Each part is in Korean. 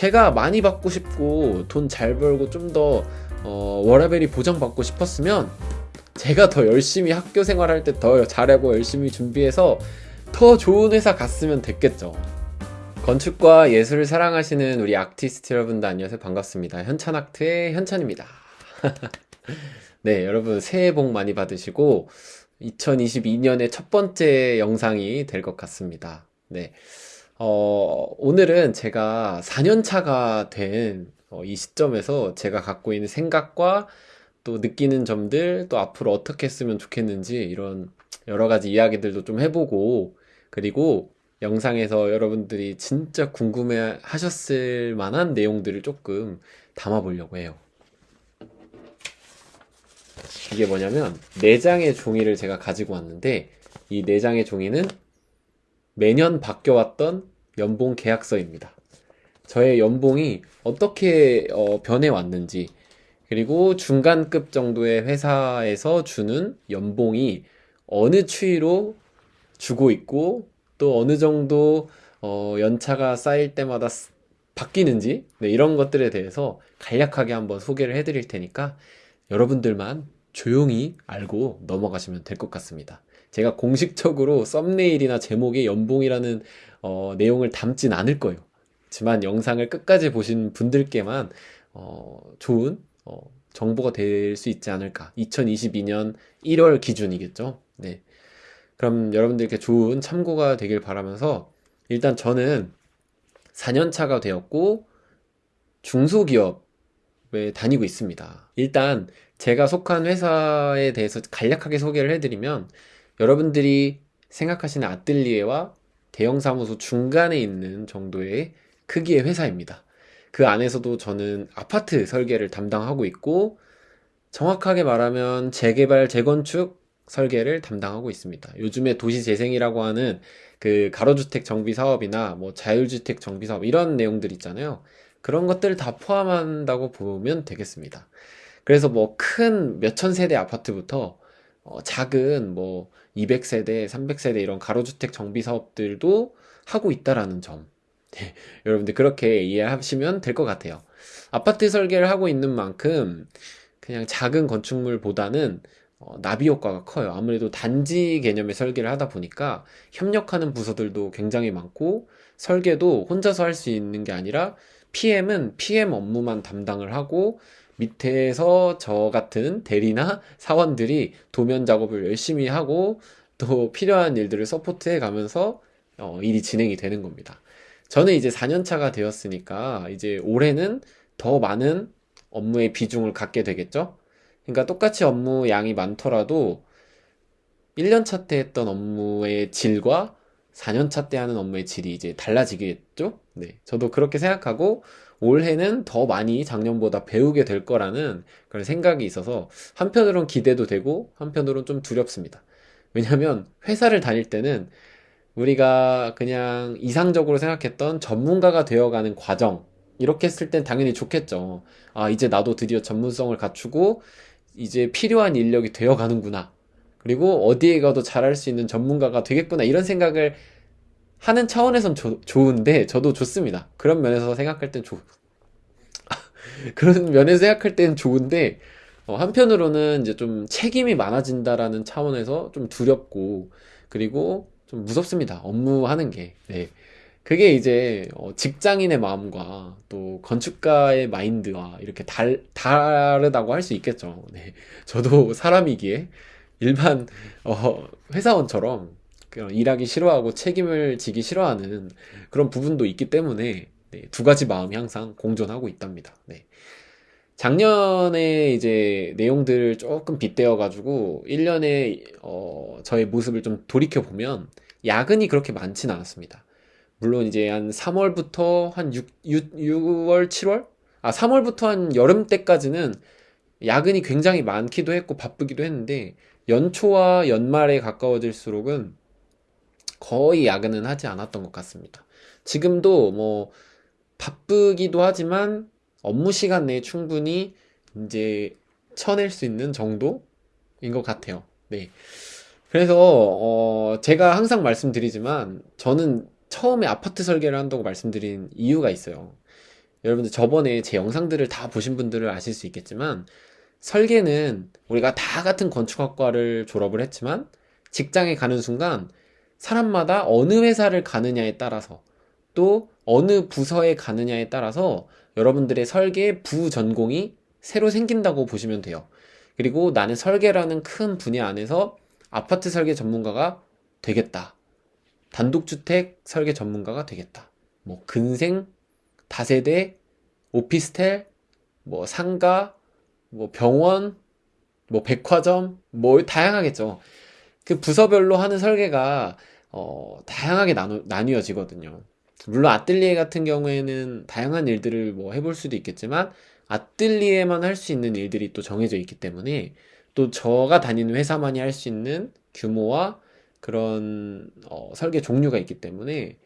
제가 많이 받고 싶고 돈 잘 벌고 좀더 어, 워라벨이 보장받고 싶었으면 제가 더 열심히 학교 생활할 때 더 잘하고 열심히 준비해서 더 좋은 회사 갔으면 됐겠죠. 건축과 예술을 사랑하시는 우리 아티스트 여러분들 안녕하세요. 반갑습니다. 현찬아트의 현찬입니다. 네, 여러분 새해 복 많이 받으시고 2022년의 첫 번째 영상이 될 것 같습니다. 네. 어, 오늘은 제가 4년 차가 된 이 시점에서 제가 갖고 있는 생각과 또 느끼는 점들, 또 앞으로 어떻게 했으면 좋겠는지 이런 여러 가지 이야기들도 좀 해보고, 그리고 영상에서 여러분들이 진짜 궁금해 하셨을 만한 내용들을 조금 담아보려고 해요. 이게 뭐냐면, 4장의 종이를 제가 가지고 왔는데, 이 4장의 종이는 매년 바뀌어왔던 연봉 계약서입니다. 저의 연봉이 어떻게 어, 변해왔는지, 그리고 중간급 정도의 회사에서 주는 연봉이 어느 추이로 주고 있고, 또 어느 정도 어, 연차가 쌓일 때마다 스- 바뀌는지, 네, 이런 것들에 대해서 간략하게 한번 소개를 해드릴 테니까 여러분들만 조용히 알고 넘어가시면 될 것 같습니다. 제가 공식적으로 썸네일이나 제목에 연봉이라는 어, 내용을 담진 않을 거예요. 하지만 영상을 끝까지 보신 분들께만 어, 좋은 어, 정보가 될 수 있지 않을까. 2022년 1월 기준이겠죠. 네. 그럼 여러분들께 좋은 참고가 되길 바라면서 일단 저는 4년차가 되었고 중소기업에 다니고 있습니다. 일단 제가 속한 회사에 대해서 간략하게 소개를 해드리면 여러분들이 생각하시는 아뜰리에와 대형 사무소 중간에 있는 정도의 크기의 회사입니다. 그 안에서도 저는 아파트 설계를 담당하고 있고 정확하게 말하면 재개발, 재건축 설계를 담당하고 있습니다. 요즘에 도시재생이라고 하는 그 가로주택 정비 사업이나 뭐 자율주택 정비 사업 이런 내용들 있잖아요. 그런 것들을 다 포함한다고 보면 되겠습니다. 그래서 뭐 큰 몇천 세대 아파트부터 어, 작은 뭐 200세대, 300세대 이런 가로주택 정비 사업들도 하고 있다라는 점. 네, 여러분들 그렇게 이해하시면 될 것 같아요. 아파트 설계를 하고 있는 만큼 그냥 작은 건축물보다는 어, 나비 효과가 커요. 아무래도 단지 개념의 설계를 하다 보니까 협력하는 부서들도 굉장히 많고 설계도 혼자서 할 수 있는 게 아니라 PM은 PM 업무만 담당을 하고 밑에서 저 같은 대리나 사원들이 도면 작업을 열심히 하고 또 필요한 일들을 서포트해 가면서 어, 일이 진행이 되는 겁니다. 저는 이제 4년차가 되었으니까 이제 올해는 더 많은 업무의 비중을 갖게 되겠죠? 그러니까 똑같이 업무 양이 많더라도 1년차 때 했던 업무의 질과 4년차 때 하는 업무의 질이 이제 달라지겠죠? 네. 저도 그렇게 생각하고 올해는 더 많이 작년보다 배우게 될 거라는 그런 생각이 있어서 한편으론 기대도 되고 한편으론 좀 두렵습니다. 왜냐면 회사를 다닐 때는 우리가 그냥 이상적으로 생각했던 전문가가 되어가는 과정, 이렇게 했을 땐 당연히 좋겠죠. 아, 이제 나도 드디어 전문성을 갖추고 이제 필요한 인력이 되어가는구나. 그리고 어디에 가도 잘할 수 있는 전문가가 되겠구나. 이런 생각을 하는 차원에선 조- 좋은데, 저도 좋습니다. 그런 면에서 생각할 땐 좋, 그런 면에서 생각할 땐 좋은데, 어, 한편으로는 이제 좀 책임이 많아진다라는 차원에서 좀 두렵고, 그리고 좀 무섭습니다. 업무하는 게. 네. 그게 이제 어, 직장인의 마음과 또 건축가의 마인드와 이렇게 달, 다르다고 할 수 있겠죠. 네. 저도 사람이기에 일반 어, 회사원처럼 그런 일하기 싫어하고 책임을 지기 싫어하는 그런 부분도 있기 때문에 네, 두 가지 마음이 항상 공존하고 있답니다. 네. 작년에 이제 내용들을 조금 빗대어 가지고 1년에 어, 저의 모습을 좀 돌이켜 보면 야근이 그렇게 많진 않았습니다. 물론 이제 한 3월부터 한 6, 6, 월 7월? 아, 3월부터 한 여름 때까지는 야근이 굉장히 많기도 했고 바쁘기도 했는데 연초와 연말에 가까워질수록은 거의 야근은 하지 않았던 것 같습니다. 지금도 뭐 바쁘기도 하지만 업무 시간 내에 충분히 이제 쳐낼 수 있는 정도인 것 같아요. 네. 그래서 어 제가 항상 말씀드리지만 저는 처음에 아파트 설계를 한다고 말씀드린 이유가 있어요. 여러분들 저번에 제 영상들을 다 보신 분들을 아실 수 있겠지만 설계는 우리가 다 같은 건축학과를 졸업을 했지만 직장에 가는 순간 사람마다 어느 회사를 가느냐에 따라서 또 어느 부서에 가느냐에 따라서 여러분들의 설계 부전공이 새로 생긴다고 보시면 돼요. 그리고 나는 설계라는 큰 분야 안에서 아파트 설계 전문가가 되겠다. 단독주택 설계 전문가가 되겠다. 뭐 근생, 다세대, 오피스텔, 뭐 상가, 뭐 병원, 뭐 백화점, 뭐 다양하겠죠. 그 부서별로 하는 설계가 어, 다양하게 나누, 나뉘어지거든요. 물론 아뜰리에 같은 경우에는 다양한 일들을 뭐 해볼 수도 있겠지만 아뜰리에만 할 수 있는 일들이 또 정해져 있기 때문에 또 저가 다니는 회사만이 할 수 있는 규모와 그런 어, 설계 종류가 있기 때문에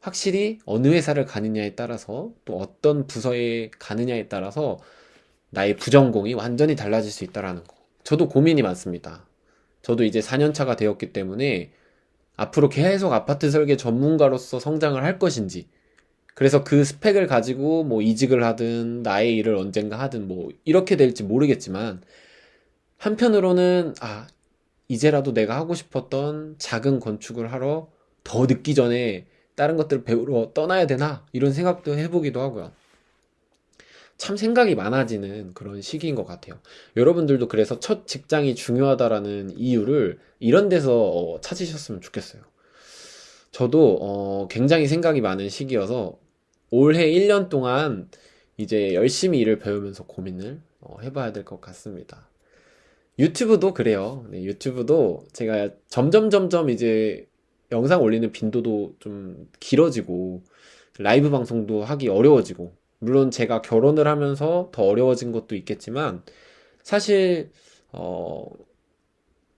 확실히 어느 회사를 가느냐에 따라서 또 어떤 부서에 가느냐에 따라서 나의 부전공이 완전히 달라질 수 있다라는 거. 저도 고민이 많습니다. 저도 이제 4년차가 되었기 때문에 앞으로 계속 아파트 설계 전문가로서 성장을 할 것인지 그래서 그 스펙을 가지고 뭐 이직을 하든 나의 일을 언젠가 하든 뭐 이렇게 될지 모르겠지만 한편으로는 아 이제라도 내가 하고 싶었던 작은 건축을 하러 더 늦기 전에 다른 것들을 배우러 떠나야 되나 이런 생각도 해보기도 하고요. 참 생각이 많아지는 그런 시기인 것 같아요. 여러분들도 그래서 첫 직장이 중요하다라는 이유를 이런 데서 어, 찾으셨으면 좋겠어요. 저도 어, 굉장히 생각이 많은 시기여서 올해 1년 동안 이제 열심히 일을 배우면서 고민을 어, 해봐야 될 것 같습니다. 유튜브도 그래요. 네, 유튜브도 제가 점점 점점 이제 영상 올리는 빈도도 좀 길어지고 라이브 방송도 하기 어려워지고 물론 제가 결혼을 하면서 더 어려워진 것도 있겠지만 사실 어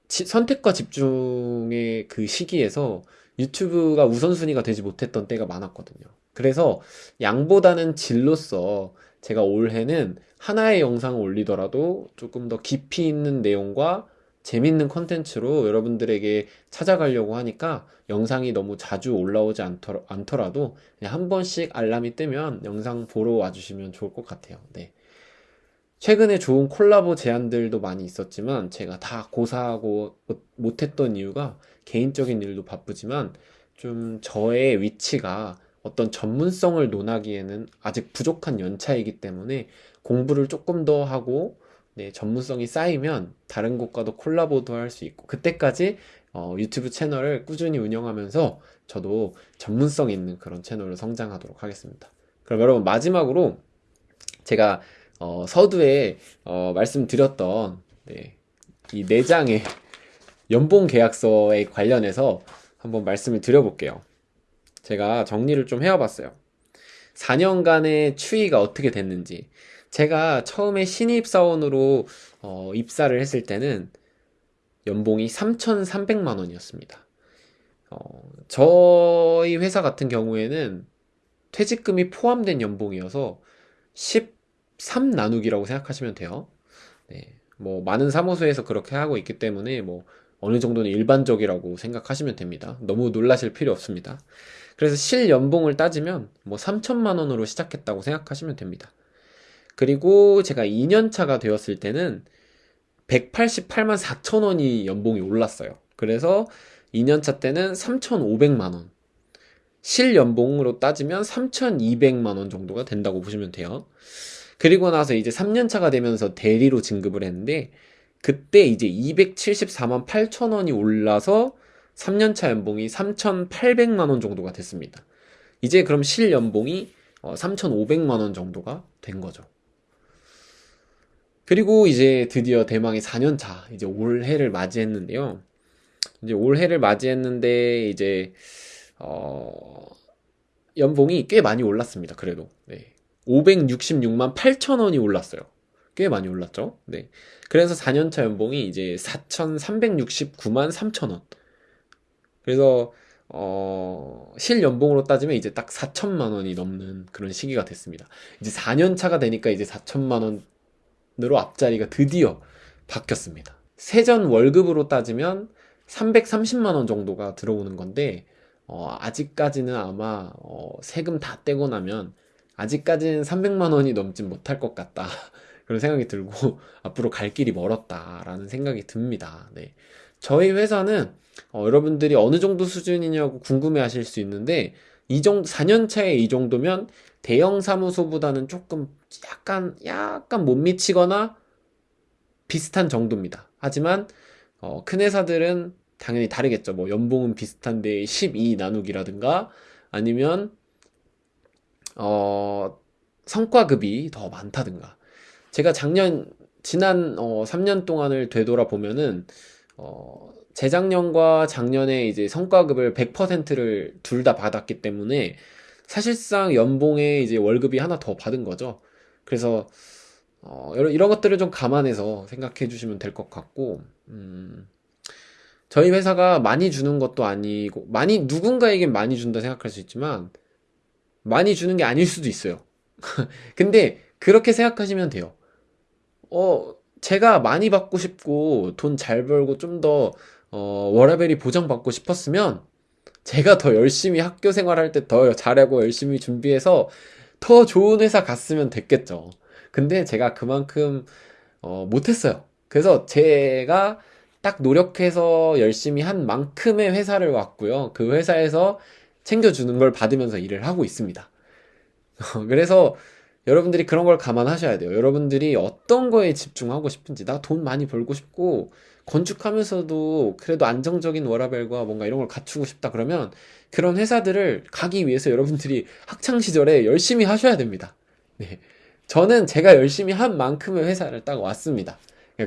지, 선택과 집중의 그 시기에서 유튜브가 우선순위가 되지 못했던 때가 많았거든요. 그래서 양보다는 질로서 제가 올해는 하나의 영상을 올리더라도 조금 더 깊이 있는 내용과 재밌는 컨텐츠로 여러분들에게 찾아가려고 하니까 영상이 너무 자주 올라오지 않더라, 도 그냥 한 번씩 알람이 뜨면 영상 보러 와주시면 좋을 것 같아요. 네. 최근에 좋은 콜라보 제안들도 많이 있었지만 제가 다 고사하고 못했던 이유가 개인적인 일도 바쁘지만 좀 저의 위치가 어떤 전문성을 논하기에는 아직 부족한 연차이기 때문에 공부를 조금 더 하고 네, 전문성이 쌓이면 다른 곳과도 콜라보도 할 수 있고 그때까지 어, 유튜브 채널을 꾸준히 운영하면서 저도 전문성 있는 그런 채널로 성장하도록 하겠습니다. 그럼 여러분 마지막으로 제가 어, 서두에 어, 말씀드렸던 네, 이 4장의 연봉 계약서에 관련해서 한번 말씀을 드려볼게요. 제가 정리를 좀 해와봤어요. 4년간의 추이가 어떻게 됐는지 제가 처음에 신입사원으로 어, 입사를 했을 때는 연봉이 3,300만 원이었습니다. 어, 저희 회사 같은 경우에는 퇴직금이 포함된 연봉이어서 13 나누기라고 생각하시면 돼요. 네, 뭐 많은 사무소에서 그렇게 하고 있기 때문에 뭐 어느 정도는 일반적이라고 생각하시면 됩니다. 너무 놀라실 필요 없습니다. 그래서 실 연봉을 따지면 뭐 3천만 원으로 시작했다고 생각하시면 됩니다. 그리고 제가 2년차가 되었을 때는 188만 4천 원이 연봉이 올랐어요. 그래서 2년차 때는 3,500만 원. 실 연봉으로 따지면 3,200만 원 정도가 된다고 보시면 돼요. 그리고 나서 이제 3년차가 되면서 대리로 진급을 했는데 그때 이제 274만 8천 원이 올라서 3년차 연봉이 3,800만 원 정도가 됐습니다. 이제 그럼 실 연봉이 3,500만 어, 원 정도가 된 거죠. 그리고 이제 드디어 대망의 4년차 이제 올해를 맞이했는데요. 이제 올해를 맞이했는데 이제 어 연봉이 꽤 많이 올랐습니다. 그래도 네. 566만 8천 원이 올랐어요. 꽤 많이 올랐죠. 네. 그래서 4년차 연봉이 이제 4,369만 3천 원. 그래서 어, 실 연봉으로 따지면 이제 딱 4천만 원이 넘는 그런 시기가 됐습니다. 이제 4년 차가 되니까 이제 4천만 원 으로 앞자리가 드디어 바뀌었습니다. 세전 월급으로 따지면 330만 원 정도가 들어오는 건데 어, 아직까지는 아마 어, 세금 다 떼고 나면 아직까지는 300만 원이 넘진 못할 것 같다. 그런 생각이 들고 앞으로 갈 길이 멀었다라는 생각이 듭니다. 네. 저희 회사는 어, 여러분들이 어느 정도 수준이냐고 궁금해 하실 수 있는데 이 정도 4년 차에 이 정도면 대형 사무소보다는 조금 약간 약간 못 미치거나 비슷한 정도입니다. 하지만 어, 큰 회사들은 당연히 다르겠죠. 뭐 연봉은 비슷한데 12 나누기라든가 아니면 어, 성과급이 더 많다든가. 제가 작년 지난 어, 3년 동안을 되돌아보면은 어, 재작년과 작년에 이제 성과급을 100%를 둘 다 받았기 때문에 사실상 연봉에 이제 월급이 하나 더 받은 거죠. 그래서 어, 이런, 이런 것들을 좀 감안해서 생각해 주시면 될 것 같고, 음, 저희 회사가 많이 주는 것도 아니고, 많이, 누군가에겐 많이 준다 생각할 수 있지만, 많이 주는 게 아닐 수도 있어요. 근데, 그렇게 생각하시면 돼요. 어, 제가 많이 받고 싶고, 돈 잘 벌고, 좀 더, 어, 워라밸이 보장받고 싶었으면, 제가 더 열심히 학교 생활할 때 더 잘하고 열심히 준비해서 더 좋은 회사 갔으면 됐겠죠. 근데 제가 그만큼 어, 못했어요. 그래서 제가 딱 노력해서 열심히 한 만큼의 회사를 왔고요. 그 회사에서 챙겨주는 걸 받으면서 일을 하고 있습니다. 그래서 여러분들이 그런 걸 감안하셔야 돼요. 여러분들이 어떤 거에 집중하고 싶은지, 나 돈 많이 벌고 싶고, 건축하면서도 그래도 안정적인 워라밸과 뭔가 이런 걸 갖추고 싶다 그러면 그런 회사들을 가기 위해서 여러분들이 학창 시절에 열심히 하셔야 됩니다. 네. 저는 제가 열심히 한 만큼의 회사를 딱 왔습니다.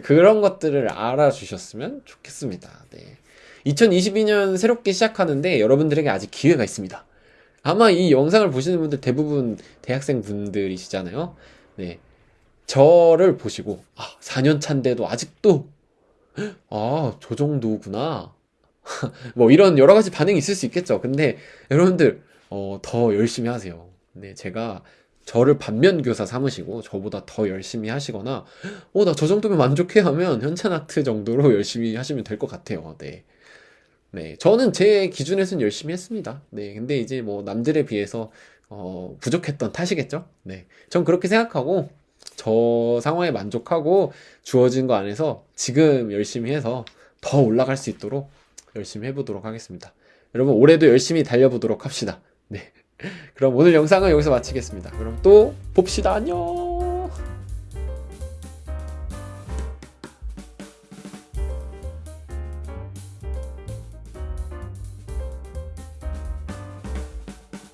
그런 것들을 알아주셨으면 좋겠습니다. 네. 2022년 새롭게 시작하는데 여러분들에게 아직 기회가 있습니다. 아마 이 영상을 보시는 분들 대부분 대학생 분들이시잖아요. 네. 저를 보시고, 아, 4년 차인데도 아직도, 아, 저 정도구나. 뭐 이런 여러 가지 반응이 있을 수 있겠죠. 근데 여러분들, 어, 더 열심히 하세요. 네, 제가 저를 반면교사 삼으시고 저보다 더 열심히 하시거나 어 나 저 정도면 만족해 하면 현찬아트 정도로 열심히 하시면 될 것 같아요. 네. 네. 저는 제 기준에서는 열심히 했습니다. 네. 근데 이제 뭐 남들에 비해서 어 부족했던 탓이겠죠? 네. 전 그렇게 생각하고 저 상황에 만족하고 주어진 거 안에서 지금 열심히 해서 더 올라갈 수 있도록 열심히 해보도록 하겠습니다. 여러분 올해도 열심히 달려보도록 합시다. 네. 그럼 오늘 영상은 여기서 마치겠습니다. 그럼 또 봅시다. 안녕!